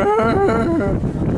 Rrrr!